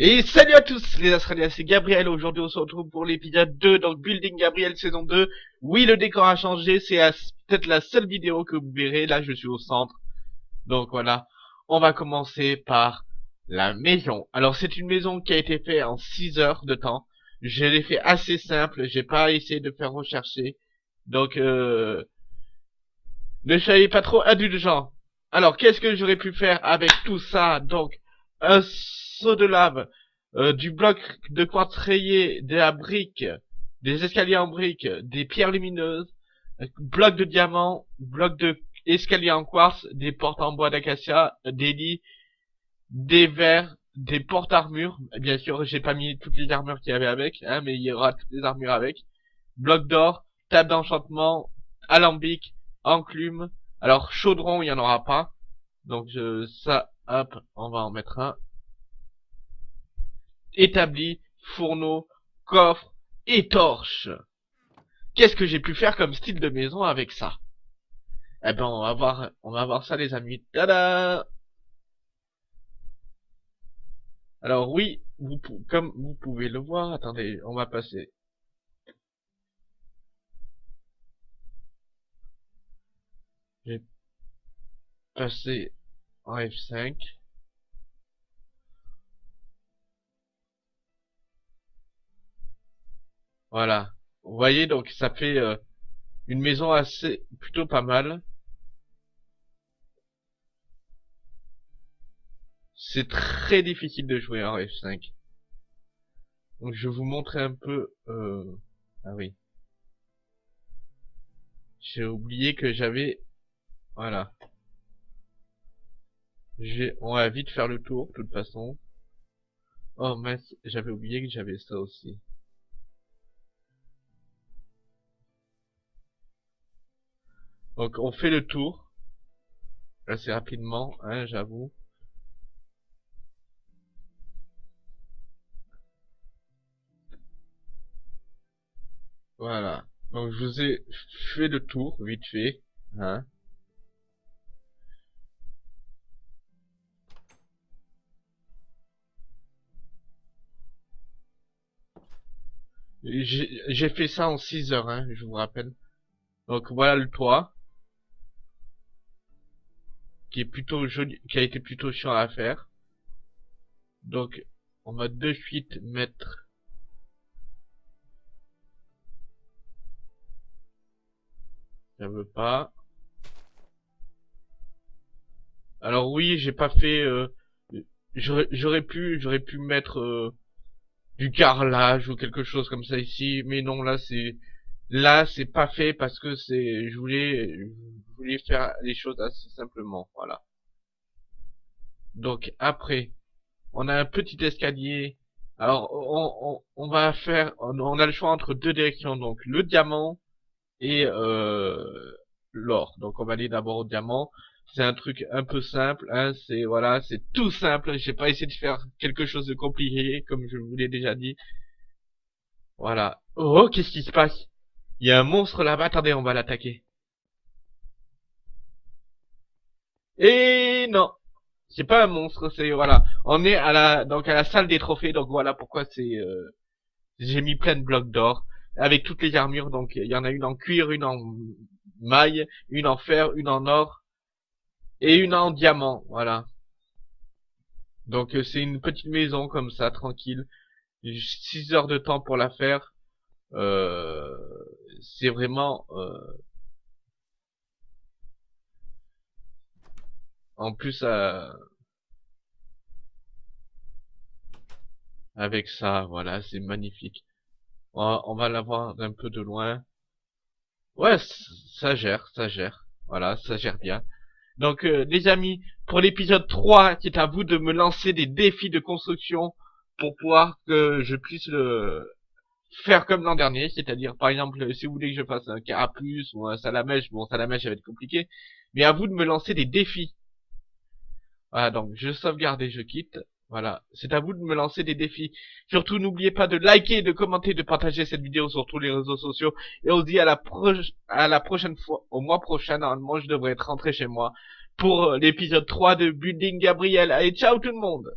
Et salut à tous les Australiens, c'est Gabriel, aujourd'hui on se retrouve pour l'épisode 2, donc Building Gabriel saison 2. Oui, le décor a changé, c'est peut-être la seule vidéo que vous verrez, là je suis au centre. Donc voilà, on va commencer par la maison. Alors c'est une maison qui a été faite en 6 heures de temps. Je l'ai fait assez simple, j'ai pas essayé de faire rechercher. Donc euh... Ne soyez pas trop indulgents. Alors qu'est-ce que j'aurais pu faire avec tout ça? Donc un seau de lave, euh, du bloc de quartz rayé, de la des escaliers en brique, des pierres lumineuses, bloc de diamant, bloc de escalier en quartz, des portes en bois d'acacia, des lits, des verres, des portes armures. Bien sûr, j'ai pas mis toutes les armures qu'il y avait avec, hein, mais il y aura toutes les armures avec. Bloc d'or, table d'enchantement, alambic, enclume. Alors chaudron, il y en aura pas. Donc je, ça, hop, on va en mettre un établi, fourneau, coffre et torche. Qu'est-ce que j'ai pu faire comme style de maison avec ça? Eh ben, on va voir, on va voir ça, les amis. Tada Alors oui, vous, comme vous pouvez le voir, attendez, on va passer. J'ai passé en F5. Voilà. Vous voyez, donc ça fait euh, une maison assez plutôt pas mal. C'est très difficile de jouer en F5. Donc je vais vous montrer un peu... Euh... Ah oui. J'ai oublié que j'avais... Voilà. On va vite faire le tour, de toute façon. Oh mince, j'avais oublié que j'avais ça aussi. Donc on fait le tour assez rapidement, hein, j'avoue. Voilà. Donc je vous ai fait le tour vite fait, hein. J'ai fait ça en 6 heures, hein, je vous rappelle. Donc voilà le toit qui est plutôt joli, qui a été plutôt chiant à faire. Donc, on va de suite mettre Ça veut pas. Alors oui, j'ai pas fait. Euh, j'aurais pu, j'aurais pu mettre euh, du carrelage ou quelque chose comme ça ici, mais non là c'est Là, c'est pas fait parce que c'est, je voulais, voulais faire les choses assez simplement, voilà. Donc après, on a un petit escalier. Alors, on, on, va faire, on, a le choix entre deux directions, donc le diamant et euh, l'or. Donc on va aller d'abord au diamant. C'est un truc un peu simple, hein, c'est voilà, c'est tout simple. J'ai pas essayé de faire quelque chose de compliqué, comme je vous l'ai déjà dit. Voilà. Oh, qu'est-ce qui se passe? Il y a un monstre là-bas, attendez, on va l'attaquer. Et non, c'est pas un monstre, c'est voilà. On est à la donc à la salle des trophées, donc voilà pourquoi c'est euh, j'ai mis plein de blocs d'or avec toutes les armures. Donc il y en a une en cuir, une en maille, une en fer, une en or et une en diamant, voilà. Donc euh, c'est une petite maison comme ça, tranquille. 6 heures de temps pour la faire. Euh, c'est vraiment euh, en plus euh, avec ça voilà c'est magnifique. On va, la voir d'un peu de loin. Ouais ça gère ça gère. Voilà ça gère bien. Donc les amis pour l'épisode 3 c'est à vous de me lancer des défis de construction pour pouvoir que je puisse le faire comme l'an dernier, c'est-à-dire par exemple si vous voulez que je fasse un carapuce ou un salamèche, bon salamèche ça va être compliqué, mais à vous de me lancer des défis. Voilà donc je sauvegarde et je quitte. Voilà, c'est à vous de me lancer des défis. Surtout n'oubliez pas de liker, de commenter, de partager cette vidéo sur tous les réseaux sociaux. Et on se dit à la, à la prochaine fois, au mois prochain, normalement je devrais être rentré chez moi pour l'épisode 3 de Building Gabriel. Allez, ciao tout le monde